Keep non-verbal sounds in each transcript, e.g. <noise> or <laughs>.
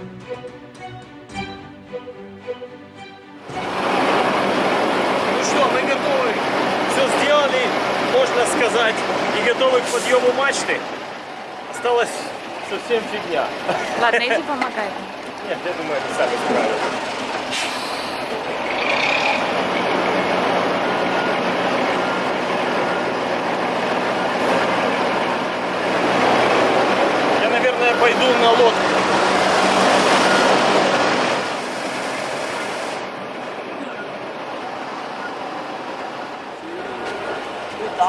Ну что, мы готовы. Все сделали, можно сказать, и готовы к подъему мачты. Осталось совсем фигня. Ладно, иди помогай. Нет, я думаю, они сами справятся. Я, наверное, пойду на лодку.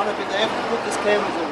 on it, but they have to put this cable in.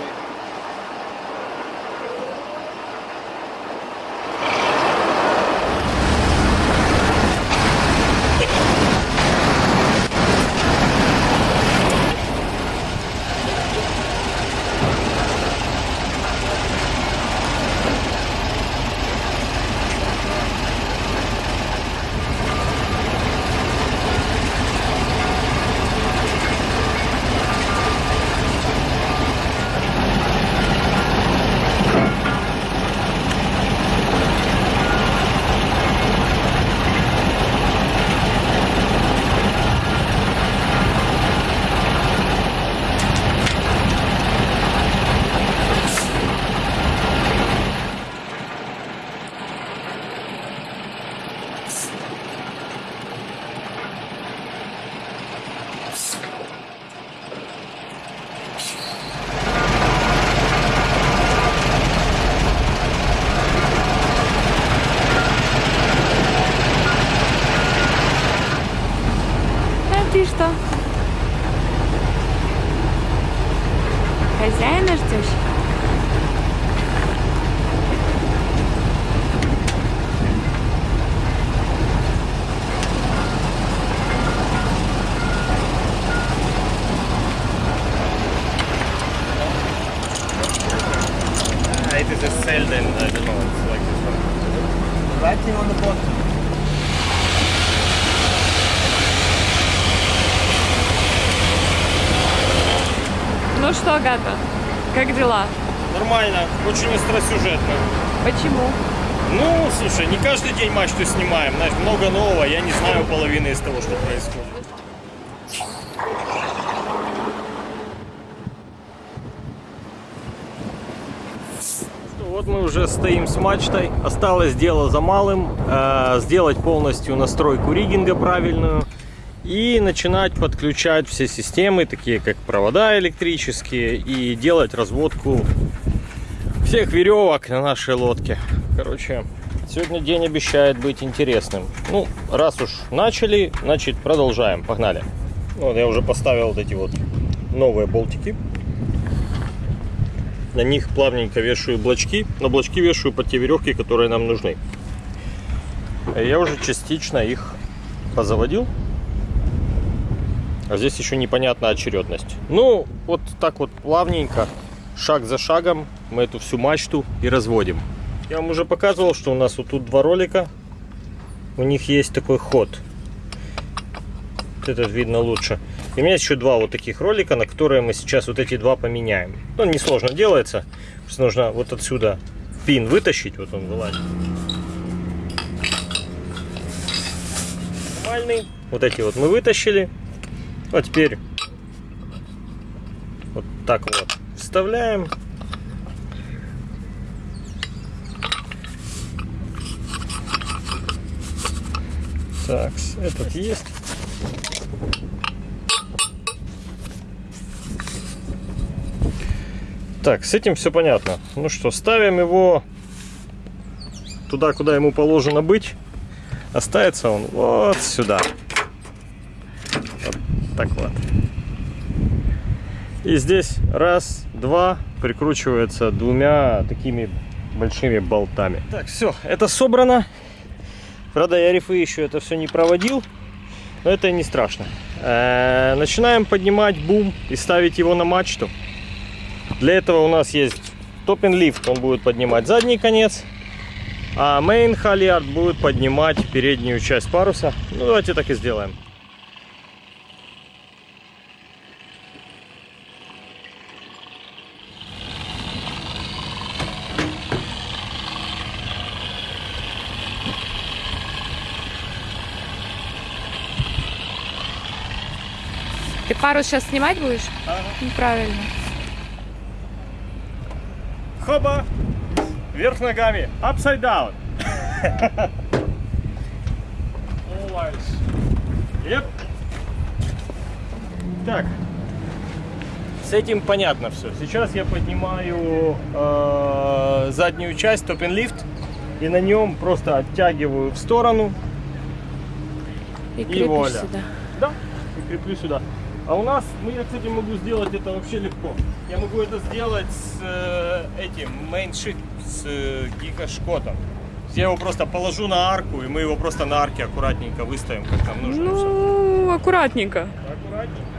Writing on the bottom. Ну что, Гата, как дела? Нормально, очень остросюжетно. Почему? Ну, слушай, не каждый день мачту снимаем, знаешь, много нового, я не знаю половины из того, что происходит. Что, Вот мы уже стоим с мачтой. Осталось дело за малым. э, сделать полностью настройку риггинга правильную. И начинать подключать все системы, такие как провода электрические. И делать разводку всех веревок на нашей лодке. Короче, сегодня день обещает быть интересным. Ну, раз уж начали, значит продолжаем. Погнали. Вот я уже поставил вот эти вот новые болтики. На них плавненько вешаю блочки, но блочки вешаю под те веревки, которые нам нужны. Я уже частично их позаводил. А здесь еще непонятна очередность. Ну, вот так вот плавненько, шаг за шагом мы эту всю мачту и разводим. Я вам уже показывал, что у нас вот тут два ролика. У них есть такой ход. Вот этот видно лучше. И у меня еще два вот таких ролика, на которые мы сейчас вот эти два поменяем. Ну, несложно делается. Просто нужно вот отсюда пин вытащить. Вот он вылазит. Нормальный. Вот эти вот мы вытащили. А теперь вот так вот вставляем. Так, этот есть. Так, с этим все понятно. Ну что, ставим его туда, куда ему положено быть. Оставится он вот сюда. Вот так вот. И здесь раз, два прикручивается двумя такими большими болтами. Так, все, это собрано. Правда, я рифы еще это все не проводил, но это не страшно. Э, Начинаем поднимать бум и ставить его на мачту. Для этого у нас есть топпин-лифт, он будет поднимать задний конец, а main halyard будет поднимать переднюю часть паруса. Ну, давайте так и сделаем. Ты пару сейчас снимать будешь? Ага. Неправильно. Хоба! Вверх ногами. Upside down. Always. Yep. Так. С этим понятно все. Сейчас я поднимаю э, заднюю часть, топин лифт, и на нем просто оттягиваю в сторону. И крепишь вуаля. сюда. Да, и креплю сюда. А у нас, ну я, кстати, могу сделать это вообще легко. Я могу это сделать с э, этим mainsheet, с э, гика-шкотом. Я его просто положу на арку, и мы его просто на арке аккуратненько выставим, как нам нужно. Ну, аккуратненько. Аккуратненько.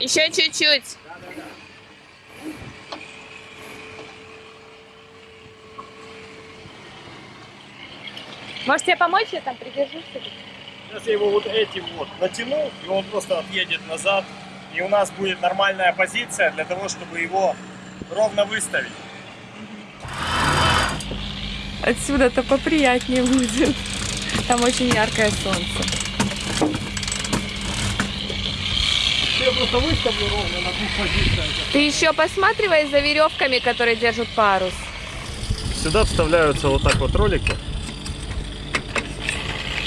Еще чуть-чуть. Может тебе помочь? Я там придержусь. Сейчас я его вот этим вот натяну, и он просто отъедет назад. И у нас будет нормальная позиция для того, чтобы его ровно выставить. Отсюда-то поприятнее будет. Там очень яркое солнце. Я просто выставлю ровно на двух позициях. Ты еще посматривай за веревками, которые держат парус. Сюда вставляются вот так вот ролики.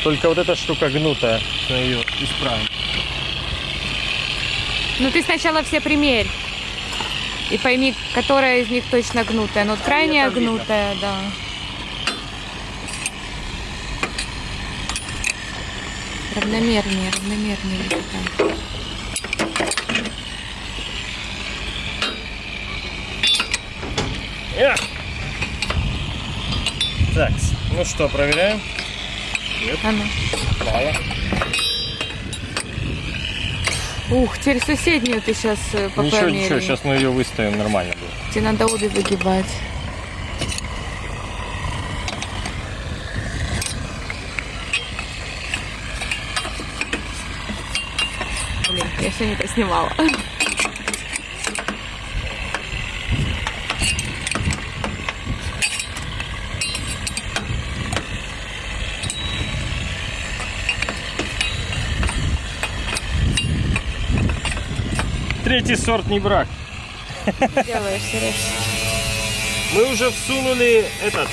Только вот эта штука гнутая, мы ее исправим. Ну ты сначала все примерь. И пойми, которая из них точно гнутая. Ну, вот крайняя видно. гнутая, да. Равномернее, равномернее. Эх! Так, ну что, проверяем? А ну. Мало. Ух, теперь соседнюю ты сейчас Ничего, ничего, померяй. сейчас мы ее выставим нормально будет. Тебе надо обе выгибать. Блин, я все не то снимала. Третий сорт не брак. Делаешь, Сереж. Мы уже всунули этот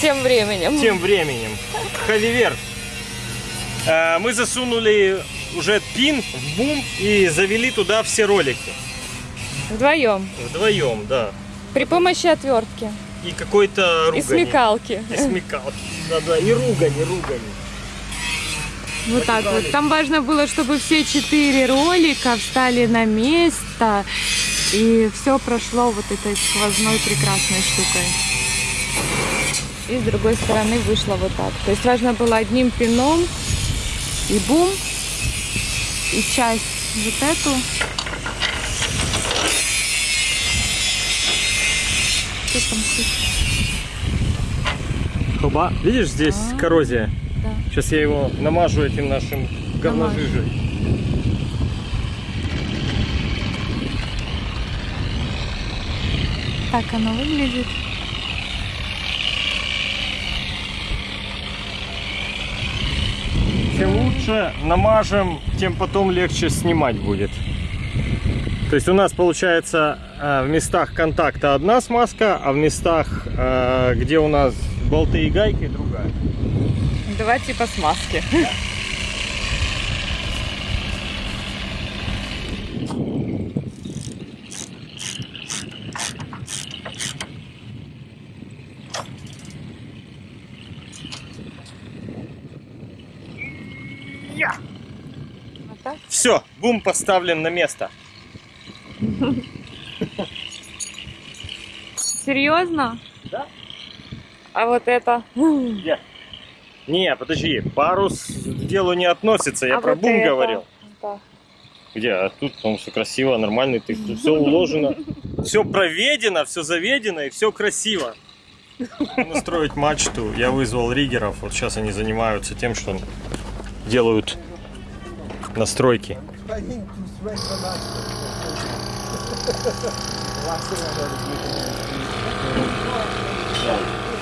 Тем временем. тем временем. Холивер. Э, Мы засунули уже пин в бум и завели туда все ролики. Вдвоем. Вдвоем, да. При помощи отвертки. И какой-то ругани. И смекалки. И смекалки. Да-да, и ругани, ругани. Вот так вот. Там важно было, чтобы все четыре ролика встали на место. И все прошло вот этой сквозной прекрасной штукой. И с другой стороны вышло вот так. То есть важно было одним пином и бум, и часть вот эту. Что там? Хоба. Видишь, здесь А. коррозия. Сейчас я его намажу этим нашим говножижей. Так оно выглядит. Чем лучше намажем, тем потом легче снимать будет. То есть у нас получается э, в местах контакта одна смазка, а в местах, э, где у нас болты и гайки, другая. Два типа смазки. Вот так? Все, бум поставлен на место. Серьезно? Да. А вот это? Где? Не, подожди, парус к делу не относится, я А про вот бум это? говорил. Да. Где? А тут, по все красиво, нормально, ты все <laughs> уложено. Все проведено, все заведено и все красиво. Настроить мачту. Я вызвал риггеров. Вот сейчас они занимаются тем, что делают настройки. Trying <laughs>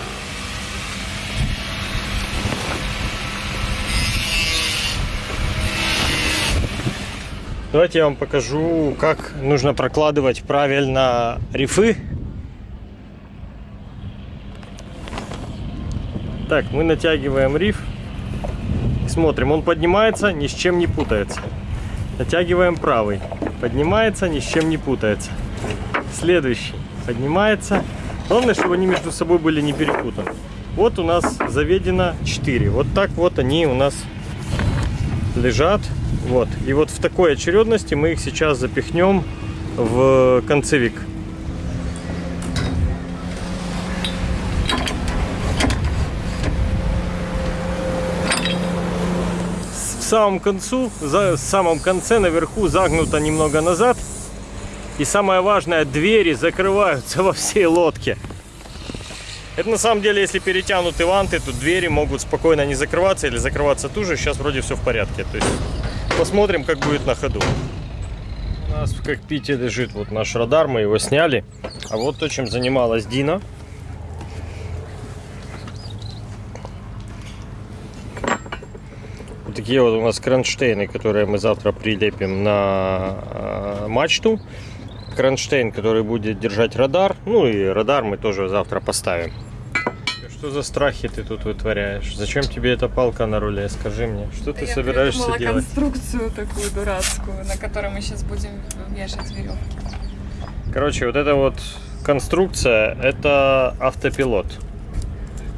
Давайте я вам покажу, как нужно прокладывать правильно рифы. Так, мы натягиваем риф. Смотрим, он поднимается, ни с чем не путается. Натягиваем правый. Поднимается, ни с чем не путается. Следующий. Поднимается. Главное, чтобы они между собой были не перепутаны. Вот у нас заведено 4. Вот так вот они у нас лежат. Вот. И вот в такой очередности мы их сейчас запихнем в концевик. В самом концу, за, в самом конце наверху загнуто немного назад. И самое важное, двери закрываются <laughs> во всей лодке. Это на самом деле, если перетянуты ванты, то двери могут спокойно не закрываться или закрываться туже. Сейчас вроде все в порядке. То есть посмотрим, как будет на ходу. У нас в кокпите лежит вот наш радар, мы его сняли. А вот то, чем занималась Дина. Вот такие вот у нас кронштейны, которые мы завтра прилепим на э, мачту. Кронштейн, который будет держать радар. Ну и радар мы тоже завтра поставим. Что за страхи ты тут вытворяешь? Зачем тебе эта палка на руле? Скажи мне, что ты Я собираешься делать? конструкцию такую дурацкую, на которой мы сейчас будем вешать веревки. Короче, вот эта вот конструкция, это автопилот.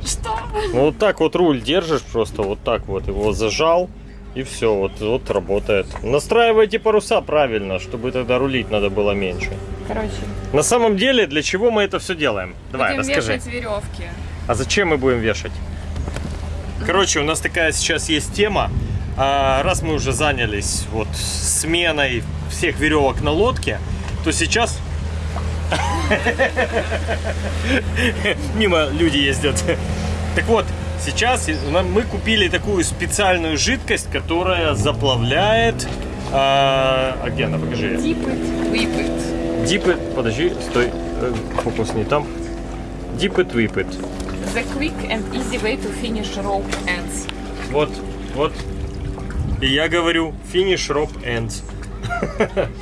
Что? Ну, вот так вот руль держишь, просто вот так вот его зажал, и все, вот, вот работает. Настраивайте паруса правильно, чтобы тогда рулить надо было меньше. Короче, На самом деле, для чего мы это все делаем? Давай, будем расскажи. веревки. А зачем мы будем вешать? Короче, у нас такая сейчас есть тема. А, Раз мы уже занялись вот сменой всех веревок на лодке, то сейчас <laughs> мимо люди ездят. Так вот, сейчас мы купили такую специальную жидкость, которая заплавляет. А, где она? Покажи. Дипы, подожди, стой, э, фокус не там. Дипы, твипет. The quick and easy way to finish rope ends. Вот, вот. И я говорю, finish rope ends.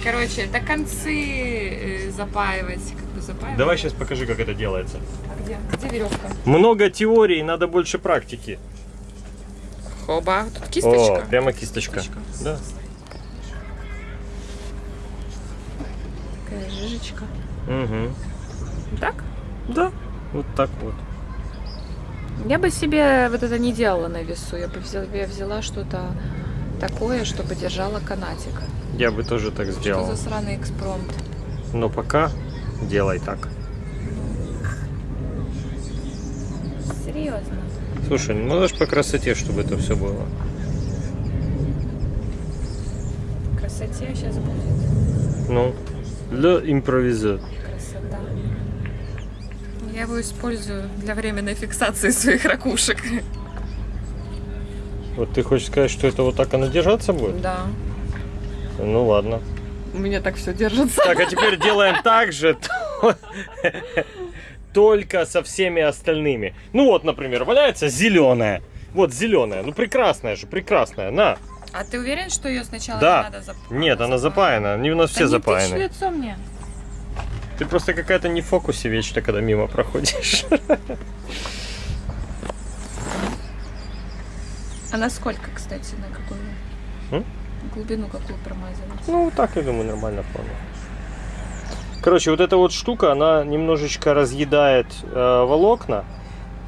Короче, это концы э, запаивать. Как бы запаивать. Давай сейчас покажи, как это делается. А где? Где веревка? Много теорий, надо больше практики. Хоба. Тут О, кисточка. прямо кисточка. Кисточка. Да. Такая жижечка. Угу. Так? Да, вот так вот. Я бы себе вот это не делала на весу. Я бы взяла, я взяла что-то такое, чтобы держала канатик. Я бы тоже так Что сделал. за сраный экспромт? Но пока делай так. Серьезно. Слушай, ну ж по красоте, чтобы это все было. Красоте сейчас будет. Ну, для импровиза. Я его использую для временной фиксации своих ракушек. Вот ты хочешь сказать, что это вот так оно держаться будет? Да. Ну ладно. У меня так все держится. Так, а теперь делаем так же, <laughs> то- только со всеми остальными. Ну вот, например, валяется зеленая. Вот зеленая. Ну прекрасная же, прекрасная. На. А ты уверен, что ее сначала Да. надо запаять? Нет, она запаяна. Они у нас все да запаяны. Не тычь в лицо мне. Ты просто какая-то не в фокусе вечно, когда мимо проходишь. А на сколько, кстати, на какую? М? Глубину какую промазывать? Ну, так, я думаю, нормально вполне. Короче, вот эта вот штука, она немножечко разъедает э, волокна.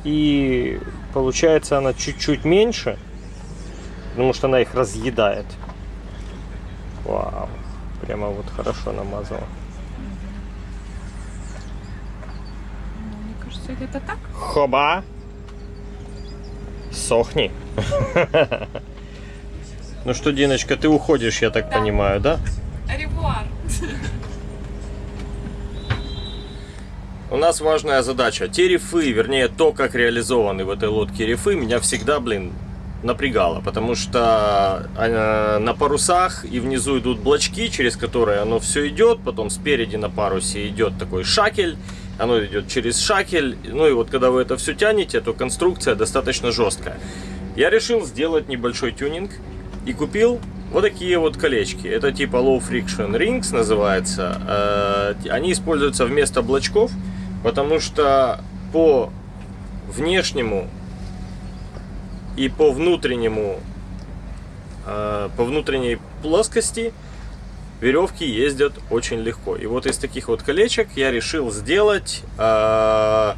И получается она чуть-чуть меньше. Потому что она их разъедает. Вау. Прямо вот хорошо намазала. Ну, где-то так. Хоба. Сохни. Ну что, Диночка, ты уходишь, я так Да. понимаю, да? Ревуар. У нас важная задача. Те рифы, вернее, то, как реализованы в этой лодке рифы, меня всегда, блин, напрягало, потому что э, на парусах и внизу идут блочки, через которые оно все идет, потом спереди на парусе идет такой шакель, оно идет через шакель, ну и вот когда вы это все тянете, то конструкция достаточно жесткая. Я решил сделать небольшой тюнинг и купил вот такие вот колечки. Это типа Low Friction Rings называется. Э, Они используются вместо блочков, потому что по внешнему и по внутреннему э, по внутренней плоскости веревки ездят очень легко. И вот из таких вот колечек я решил сделать э,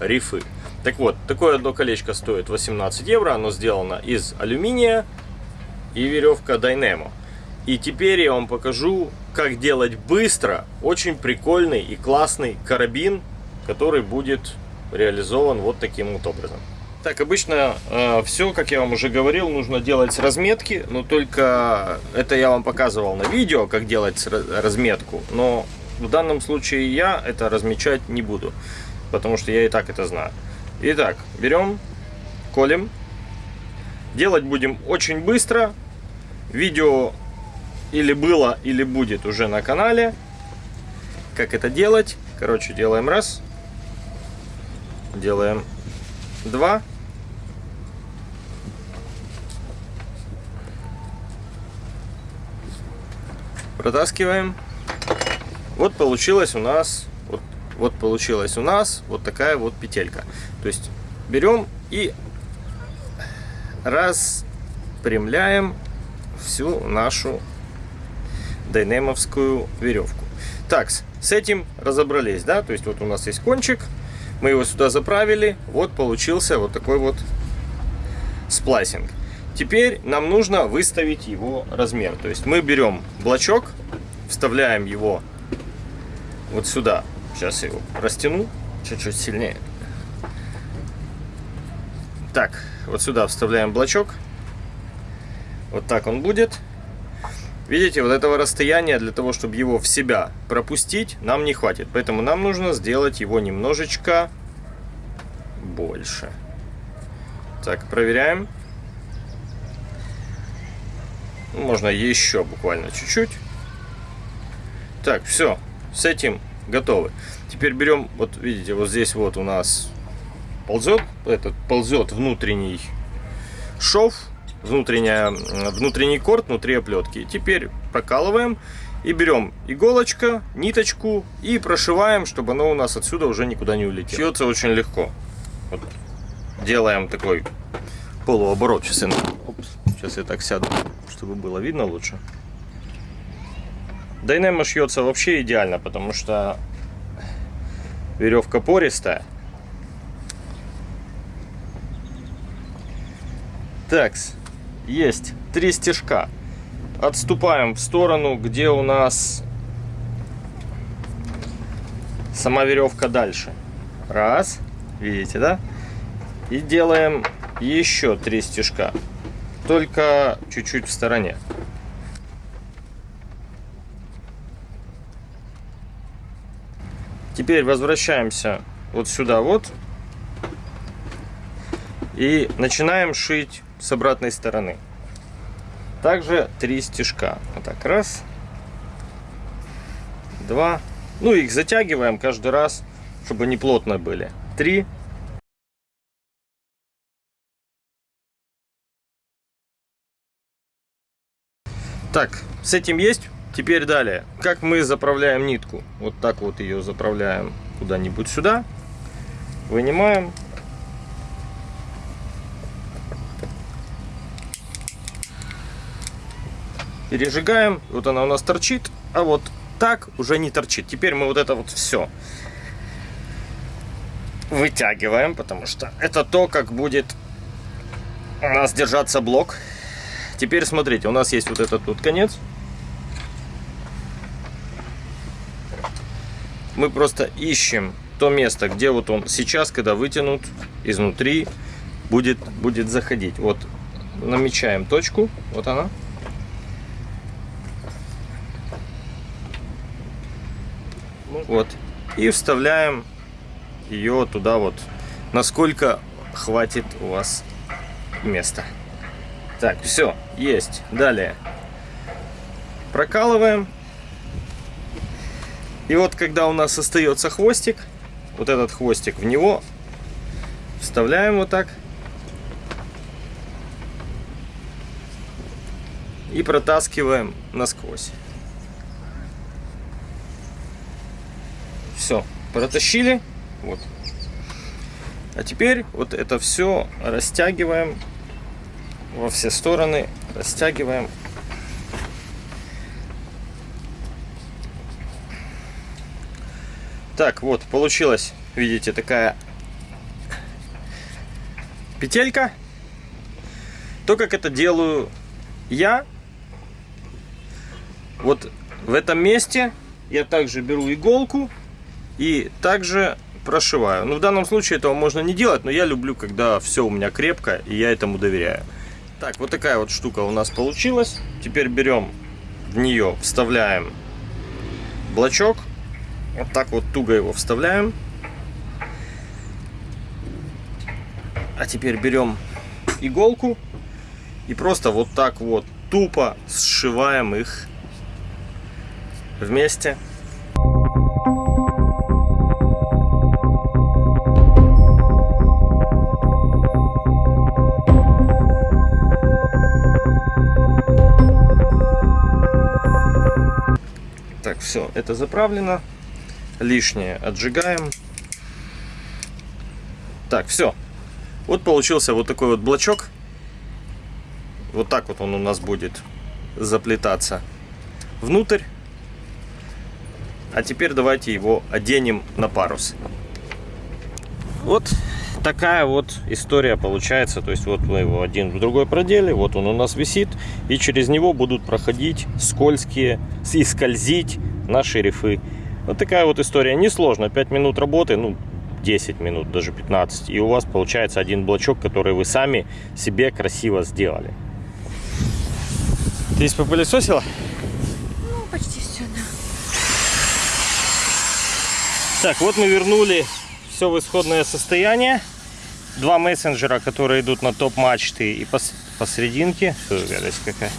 рифы. Так вот, такое одно колечко стоит 18 евро. Оно сделано из алюминия и веревка Dynamo. И теперь я вам покажу, как делать быстро очень прикольный и классный карабин, который будет реализован вот таким вот образом. Так, обычно э, все, как я вам уже говорил, нужно делать с разметки, но только это я вам показывал на видео, как делать разметку, но в данном случае я это размечать не буду, потому что я и так это знаю. Итак, берем, колем, делать будем очень быстро, видео или было, или будет уже на канале, как это делать. Короче, делаем раз, делаем два, протаскиваем. Вот получилось у нас, вот, вот получилась у нас вот такая вот петелька. То есть берем и распрямляем всю нашу дайнемовскую веревку. Так, с этим разобрались, да? То есть вот у нас есть кончик, мы его сюда заправили, вот получился вот такой вот сплайсинг. Теперь нам нужно выставить его размер. То есть мы берем блочок, вставляем его вот сюда. Сейчас я его растяну чуть-чуть сильнее. Так, вот сюда вставляем блочок. Вот так он будет. Видите, вот этого расстояния для того, чтобы его в себя пропустить, нам не хватит. Поэтому нам нужно сделать его немножечко больше. Так, проверяем. Ну, Можно еще буквально чуть-чуть. Так, все, с этим готовы. Теперь берем, вот видите, вот здесь вот у нас ползет, этот ползет внутренний шов, внутренняя, внутренний корт внутри оплетки. Теперь прокалываем и берем иголочка, ниточку и прошиваем, чтобы оно у нас отсюда уже никуда не улетело. Шьется очень легко. Вот. Делаем такой полуоборот. Сейчас я, опс, сейчас я так сяду, чтобы было видно лучше. Дайнемо шьется вообще идеально, потому что веревка пористая. Так, есть три стежка. Отступаем в сторону, где у нас сама веревка дальше. Раз, видите, да? И делаем еще три стежка, только чуть-чуть в стороне. Теперь возвращаемся вот сюда вот и начинаем шить с обратной стороны. Также три стежка. Вот так, раз, два. Ну, их затягиваем каждый раз, чтобы они плотно были. Три. Так, с этим есть. Теперь далее. Как мы заправляем нитку? Вот так вот ее заправляем куда-нибудь сюда. Вынимаем. Пережигаем. Вот она у нас торчит. А вот так уже не торчит. Теперь мы вот это вот все вытягиваем, потому что это то, как будет у нас держаться блок. Теперь смотрите, у нас есть вот этот тут конец. Мы просто ищем то место, где вот он сейчас, когда вытянут изнутри, будет, будет заходить. Вот намечаем точку, вот она. Вот. И вставляем ее туда вот, насколько хватит у вас места. Так, все, есть. Далее. Прокалываем. И вот когда у нас остается хвостик, вот этот хвостик в него вставляем вот так. И протаскиваем насквозь. Все, протащили. Вот. А теперь вот это все растягиваем во все стороны, растягиваем. Так, вот, получилась, видите, такая петелька. То, как это делаю я, вот в этом месте я также беру иголку и также прошиваю. Ну, в данном случае этого можно не делать, но я люблю, когда все у меня крепко, и я этому доверяю. Так, вот такая вот штука у нас получилась. Теперь берем в нее, вставляем блочок. Вот так вот туго его вставляем. А теперь берем иголку и просто вот так вот тупо сшиваем их вместе. Это заправлено. Лишнее отжигаем. Так, все. Вот получился вот такой вот блочок. Вот так вот он у нас будет заплетаться внутрь. А теперь давайте его оденем на парус. Вот такая вот история получается. То есть вот мы его один в другой продели, вот он у нас висит. И через него будут проходить скользкие и скользить наши рифы. Вот такая вот история. Несложно. 5 минут работы, ну 10 минут, даже 15. И у вас получается один блочок, который вы сами себе красиво сделали. Ты попылесосила? Ну, почти все, да. Так, вот мы вернули все в исходное состояние. Два мессенджера, которые идут на топ-мачты и пос посерединке. Фу, гадость какая.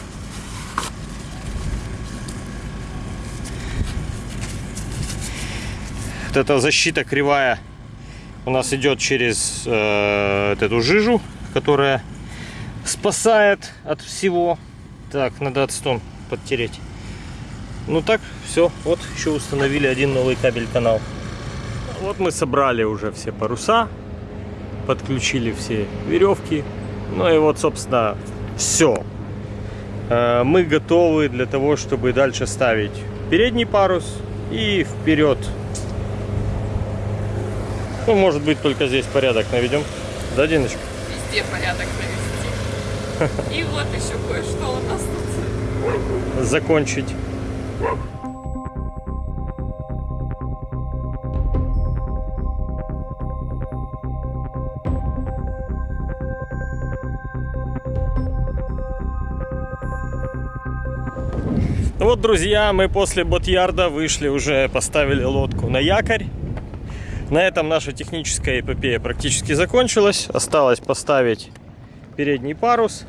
Вот эта защита кривая у нас идет через э, вот эту жижу, которая спасает от всего. Так, надо отстон подтереть. Ну так, все. Вот еще установили один новый кабель канал. Вот мы собрали уже все паруса, подключили все веревки. Ну и вот, собственно, все. Мы готовы для того, чтобы дальше ставить передний парус и вперед. Ну, может быть, только здесь порядок наведем. Да, Диночка? Везде порядок навести. И вот еще кое-что у нас тут. Закончить. Ну вот, друзья, мы после Ботьярда вышли уже, поставили лодку на якорь. На этом наша техническая эпопея практически закончилась. Осталось поставить передний парус.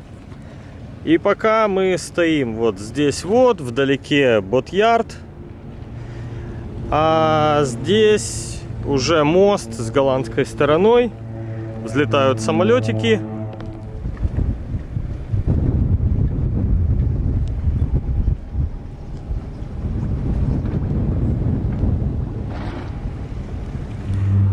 И пока мы стоим вот здесь вот, вдалеке Ботьярд. А здесь уже мост с голландской стороной. Взлетают самолетики.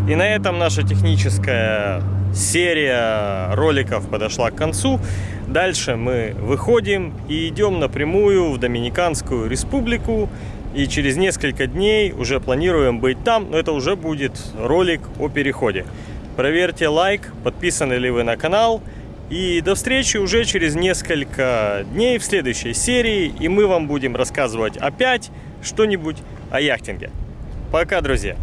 И на этом наша техническая серия роликов подошла к концу. Дальше мы выходим и идем напрямую в Доминиканскую республику. И через несколько дней уже планируем быть там, но это уже будет ролик о переходе. Проверьте лайк, подписаны ли вы на канал. И до встречи уже через несколько дней в следующей серии. И мы вам будем рассказывать опять что-нибудь о яхтинге. Пока, друзья!